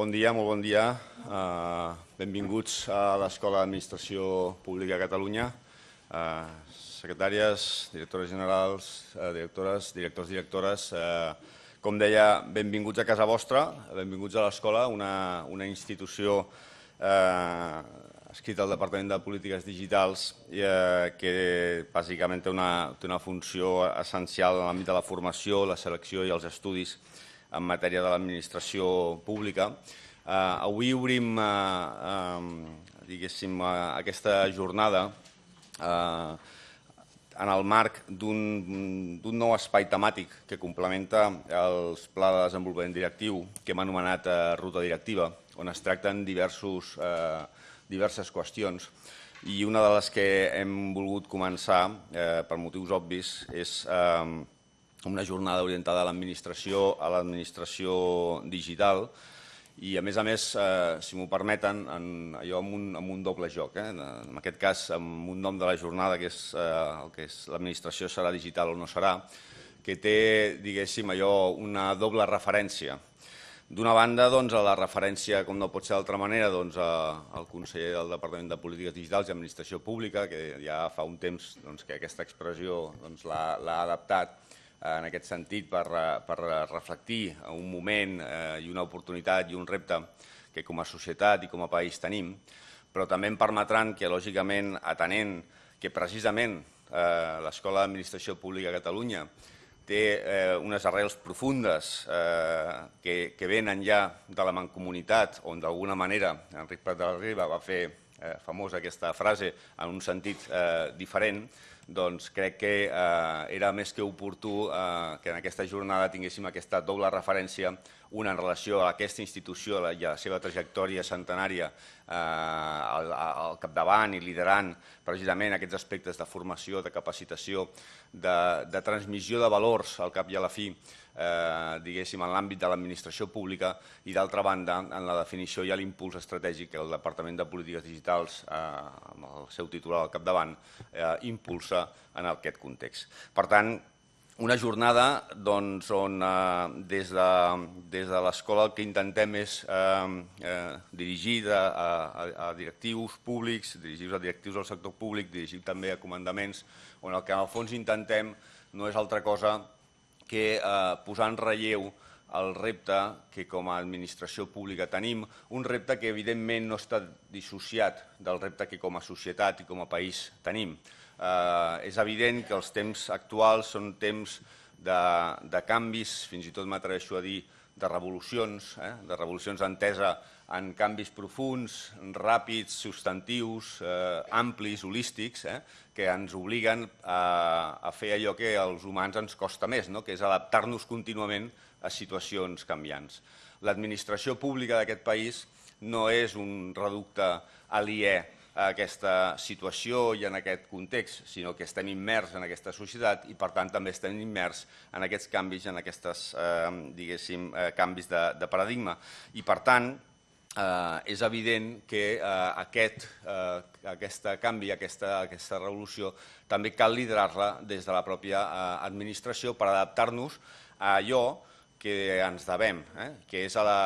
Bon dia, molt bon dia. Uh, benvinguts a l'Escola d'Administració Pública de Catalunya. Uh, secretàries, directores generals, uh, directores, directors, directores, com deia, benvinguts a casa vostra, benvinguts a l'escola, una, una institució eh, escrita al Departament de Polítiques Digitals eh, que bàsicament té una, té una funció essencial en l'àmbit de la formació, la selecció i els estudis en matèria de l'administració pública. Eh, avui obrim eh, eh, eh, aquesta jornada eh, en el marc d'un nou espai temàtic que complementa els pla de desenvolupament directiu que hem anomenat eh, Ruta Directiva, on es tracten diversos, eh, diverses qüestions i una de les que hem volgut començar, eh, per motius obvis, és eh, una jornada orientada a l'administració, a l'administració digital, i a més a més, eh, si m'ho permeten, en, allò amb un, amb un doble joc. Eh? En aquest cas, amb un nom de la jornada, que és eh, el que és l'administració serà digital o no serà, que té, diguéssim, allò una doble referència. D'una banda, doncs, a la referència, com no pot ser d'altra manera, doncs, al conseller del Departament de Polítiques Digitals i Administració Pública, que ja fa un temps doncs, que aquesta expressió doncs, l'ha adaptat en aquest sentit per, per reflectir un moment eh, i una oportunitat i un repte que com a societat i com a país tenim, però també em permetran que, lògicament, atenent que precisament eh, l'Escola d'Administració Pública de Catalunya té eh, unes arrels profundes eh, que, que venen ja de la mancomunitat, on d'alguna manera Enric Prat de la Riba va fer eh, famosa aquesta frase en un sentit eh, diferent, doncs crec que eh, era més que oportú eh, que en aquesta jornada tinguéssim aquesta doble referència, una en relació a aquesta institució i a la seva trajectòria centenària eh, al, capdavant i liderant precisament aquests aspectes de formació, de capacitació, de, de transmissió de valors al cap i a la fi, eh, diguéssim, en l'àmbit de l'administració pública i d'altra banda en la definició i l'impuls estratègic que el Departament de Polítiques Digitals, eh, amb el seu titular al capdavant, eh, impulsa en aquest context. Per tant, una jornada doncs, on eh, des de, des de l'escola el que intentem és eh, eh, dirigir a, a, a directius públics, dirigir a directius del sector públic, dirigir també a comandaments, on el que en el fons intentem no és altra cosa que eh, posar en relleu el repte que com a administració pública tenim, un repte que evidentment no està dissociat del repte que com a societat i com a país tenim. Eh, és evident que els temps actuals són temps de, de canvis, fins i tot m'atreveixo a dir de revolucions, eh? de revolucions entesa en canvis profuns, ràpids, substantius, eh, amplis, holístics, eh? que ens obliguen a, a fer allò que als humans ens costa més, no? que és adaptar-nos contínuament a situacions canviants. L'administració pública d'aquest país no és un reducte aliè aquesta situació i en aquest context, sinó que estem immers en aquesta societat i per tant també estem immers en aquests canvis, en aquests eh, diguéssim, eh, canvis de, de paradigma. I per tant, eh, és evident que eh, aquest, eh, aquesta canvi, aquesta, aquesta revolució, també cal liderar-la des de la pròpia eh, administració per adaptar-nos a allò que ens devem, eh, que és a la,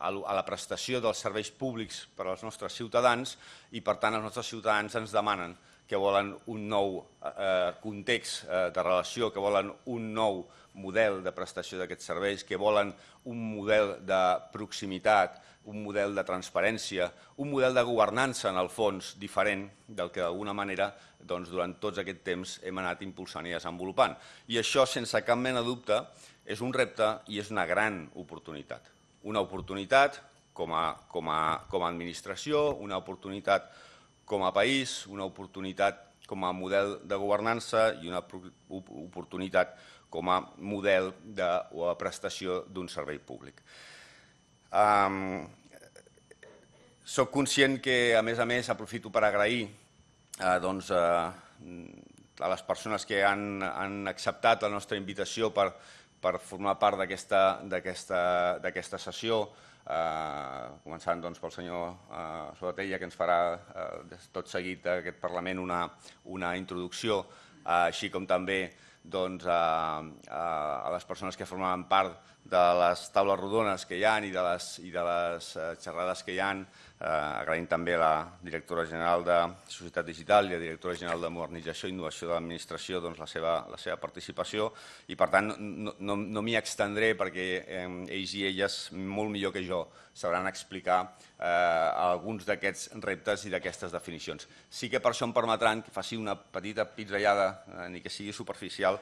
a la prestació dels serveis públics per als nostres ciutadans i, per tant, els nostres ciutadans ens demanen que volen un nou eh, context eh, de relació, que volen un nou model de prestació d'aquests serveis, que volen un model de proximitat, un model de transparència, un model de governança, en el fons, diferent del que d'alguna manera doncs, durant tots aquest temps hem anat impulsant i desenvolupant. I això, sense cap mena dubte, és un repte i és una gran oportunitat una oportunitat com a, com a, com a administració, una oportunitat com a país, una oportunitat com a model de governança i una oportunitat com a model de, o a prestació d'un servei públic. Um, soc conscient que, a més a més, aprofito per agrair eh, doncs, eh, a les persones que han, han acceptat la nostra invitació per, per formar part d'aquesta sessió, eh, començant doncs, pel senyor eh, Sobatella, que ens farà eh, tot seguit d'aquest Parlament una, una introducció, eh, així com també doncs, a, a les persones que formaven part de les taules rodones que hi ha i de les, i de les eh, xerrades que hi ha, eh, agraïm també la directora general de Societat Digital i la directora general de Modernització i Innovació de l'Administració doncs, la, seva, la seva participació i per tant no, no, no m'hi extendré perquè eh, ells i elles molt millor que jo sabran explicar eh, alguns d'aquests reptes i d'aquestes definicions. Sí que per això em permetran que faci una petita pizzellada, eh, ni que sigui superficial,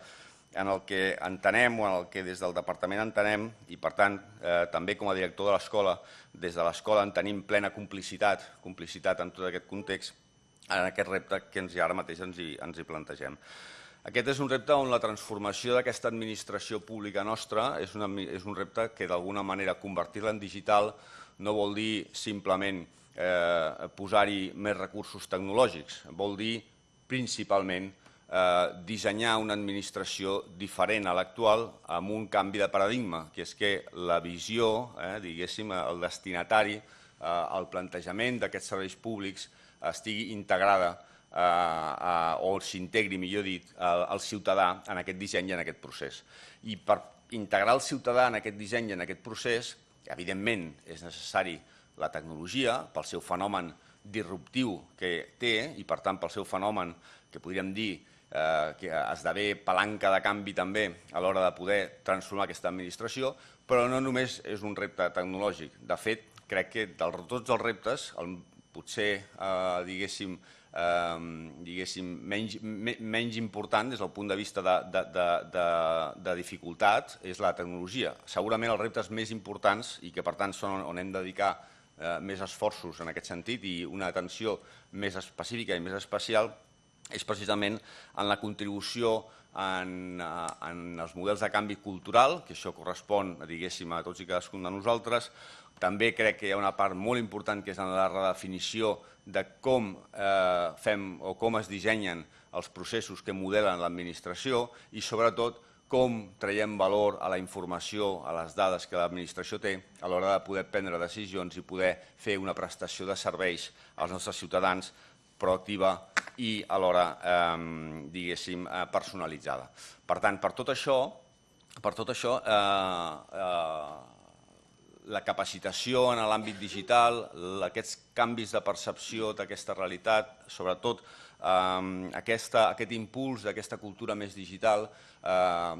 en el que entenem o en el que des del departament entenem i per tant eh, també com a director de l'escola, des de l'escola en tenim plena complicitat, complicitat en tot aquest context, en aquest repte que ens, ara mateix ens hi, ens hi plantegem. Aquest és un repte on la transformació d'aquesta administració pública nostra és, és un repte que d'alguna manera convertir-la en digital no vol dir simplement eh, posar-hi més recursos tecnològics, vol dir principalment eh, dissenyar una administració diferent a l'actual amb un canvi de paradigma, que és que la visió, eh, diguéssim, el destinatari, eh, el plantejament d'aquests serveis públics estigui integrada eh, eh, o s'integri, millor dit, el, el ciutadà en aquest disseny i en aquest procés. I per integrar el ciutadà en aquest disseny i en aquest procés, evidentment és necessari la tecnologia pel seu fenomen disruptiu que té i per tant pel seu fenomen que podríem dir eh, que esdevé palanca de canvi també a l'hora de poder transformar aquesta administració, però no només és un repte tecnològic. De fet, crec que de tots els reptes, el, potser, eh, diguéssim, eh, diguéssim menys, me, menys important des del punt de vista de, de, de, de, de dificultat és la tecnologia. Segurament els reptes més importants i que per tant són on hem de dedicar eh, més esforços en aquest sentit i una atenció més específica i més especial és precisament en la contribució en, eh, en els models de canvi cultural, que això correspon diguéssim, a tots i cadascun de nosaltres. També crec que hi ha una part molt important que és en la redefinició de com eh, fem o com es dissenyen els processos que modelen l'administració i sobretot com traiem valor a la informació, a les dades que l'administració té a l'hora de poder prendre decisions i poder fer una prestació de serveis als nostres ciutadans proactiva i alhora, eh, diguéssim, personalitzada. Per tant, per tot això, per tot això eh, eh, la capacitació en l'àmbit digital, aquests canvis de percepció d'aquesta realitat, sobretot eh, aquesta, aquest impuls d'aquesta cultura més digital, eh,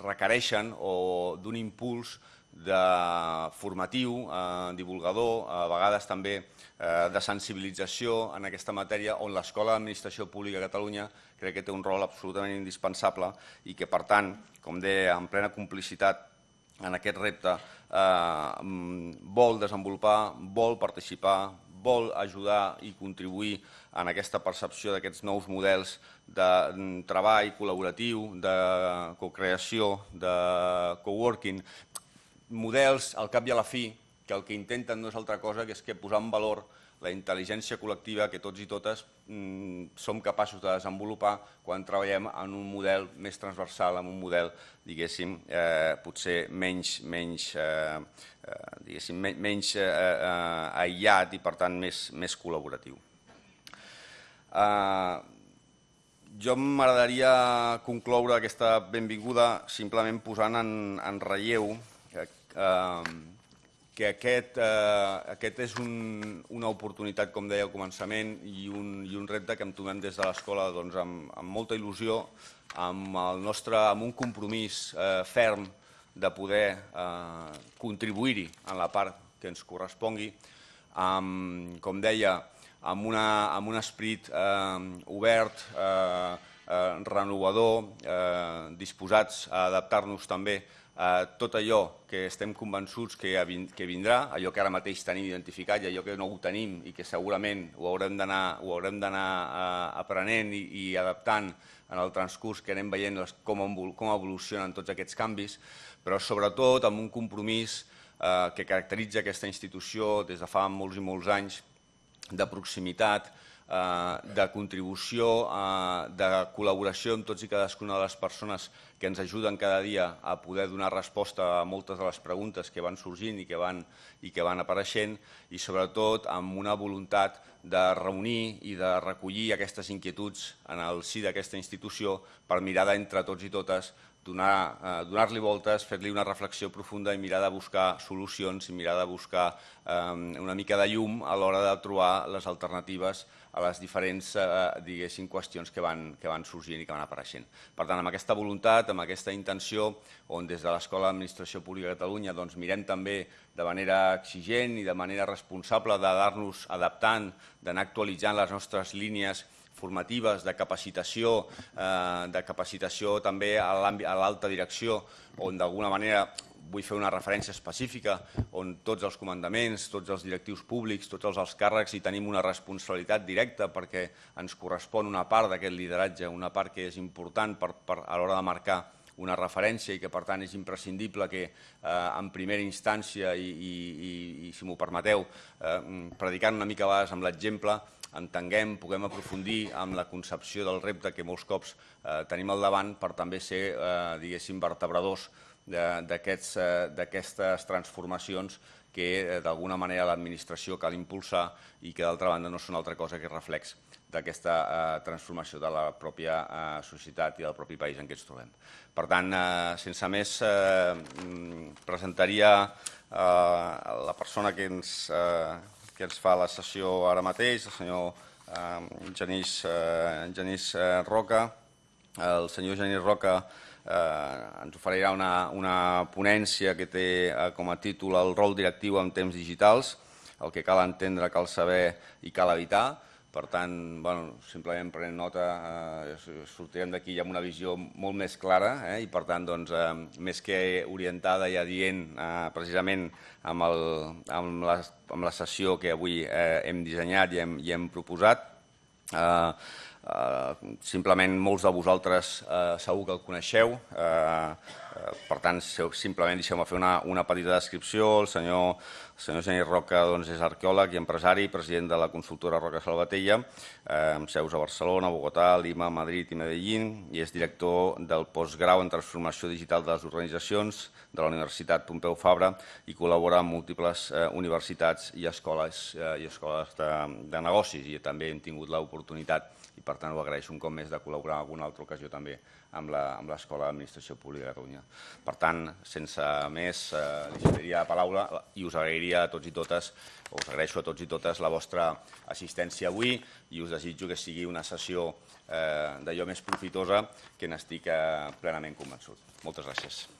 requereixen o d'un impuls de formatiu, eh, divulgador, a vegades també eh, de sensibilització en aquesta matèria on l'Escola d'Administració Pública a Catalunya crec que té un rol absolutament indispensable i que, per tant, com deia, en plena complicitat en aquest repte, eh, vol desenvolupar, vol participar, vol ajudar i contribuir en aquesta percepció d'aquests nous models de treball col·laboratiu, de cocreació, de coworking, models, al cap i a la fi, que el que intenten no és altra cosa que és que posar en valor la intel·ligència col·lectiva que tots i totes mm, som capaços de desenvolupar quan treballem en un model més transversal, en un model, diguéssim, eh, potser menys, menys, eh, eh, diguéssim, menys eh, eh, aïllat i, per tant, més, més col·laboratiu. Eh, jo m'agradaria concloure aquesta benvinguda simplement posant en, en relleu eh, que aquest, eh, aquest és un, una oportunitat, com deia al començament, i un, i un repte que entomem des de l'escola doncs, amb, amb molta il·lusió, amb, el nostre, amb un compromís eh, ferm de poder eh, contribuir-hi en la part que ens correspongui, amb, com deia, amb, una, amb un esperit eh, obert, eh, eh, renovador, eh, disposats a adaptar-nos també eh, tot allò que estem convençuts que, que vindrà, allò que ara mateix tenim identificat i allò que no ho tenim i que segurament ho haurem d'anar eh, aprenent i, adaptant en el transcurs que anem veient com, com evolucionen tots aquests canvis, però sobretot amb un compromís eh, que caracteritza aquesta institució des de fa molts i molts anys de proximitat, de contribució, eh, de col·laboració amb tots i cadascuna de les persones que ens ajuden cada dia a poder donar resposta a moltes de les preguntes que van sorgint i que van, i que van apareixent i sobretot amb una voluntat de reunir i de recollir aquestes inquietuds en el si d'aquesta institució per mirar d'entre tots i totes eh, donar-li voltes, fer-li una reflexió profunda i mirar de buscar solucions i mirar de buscar eh, una mica de llum a l'hora de trobar les alternatives a les diferents eh, qüestions que van, que van sorgint i que van apareixent. Per tant, amb aquesta voluntat, amb aquesta intenció, on des de l'Escola d'Administració Pública de Catalunya doncs, mirem també de manera exigent i de manera responsable d'anar-nos adaptant, d'anar actualitzant les nostres línies formatives, de capacitació, eh, de capacitació també a l'alta direcció, on d'alguna manera vull fer una referència específica on tots els comandaments, tots els directius públics, tots els alts càrrecs hi tenim una responsabilitat directa perquè ens correspon una part d'aquest lideratge, una part que és important per, per, a l'hora de marcar una referència i que per tant és imprescindible que eh, en primera instància i, i, i, si m'ho permeteu, eh, predicant una mica a vegades amb l'exemple, entenguem, puguem aprofundir amb la concepció del repte que molts cops eh, tenim al davant per també ser, eh, diguéssim, vertebradors eh, d'aquestes transformacions que eh, d'alguna manera l'administració cal impulsar i que d'altra banda no són altra cosa que reflex d'aquesta eh, transformació de la pròpia eh, societat i del propi país en què ens trobem. Per tant, eh, sense més, eh, mm, presentaria eh, la persona que ens, eh, que ens fa la sessió ara mateix, el senyor eh, Genís, eh, eh, Roca. El senyor Genís Roca eh, ens oferirà una, una ponència que té com a títol el rol directiu en temps digitals, el que cal entendre, cal saber i cal evitar. Per tant, bueno, simplement prenent nota, eh, sortirem d'aquí amb una visió molt més clara eh, i per tant, doncs, eh, més que orientada i adient eh, precisament amb, el, amb, la, amb la sessió que avui eh, hem dissenyat i hem, i hem proposat. Eh, eh, simplement molts de vosaltres eh, segur que el coneixeu, eh, per tant, simplement deixeu-me fer una, una petita descripció. El senyor, el Genís Roca doncs, és arqueòleg i empresari, president de la consultora Roca Salvatella, amb seus a Barcelona, Bogotà, Lima, Madrid i Medellín, i és director del postgrau en transformació digital de les organitzacions de la Universitat Pompeu Fabra i col·labora amb múltiples universitats i escoles, i escoles de, de negocis i també hem tingut l'oportunitat i per tant ho agraeixo un cop més de col·laborar en alguna altra ocasió també amb l'Escola d'Administració Pública de Catalunya. Per tant, sense més, eh, li cediria la paraula i us agrairia a tots i totes, o us agraeixo a tots i totes la vostra assistència avui i us desitjo que sigui una sessió eh, d'allò més profitosa que n'estic eh, plenament convençut. Moltes gràcies.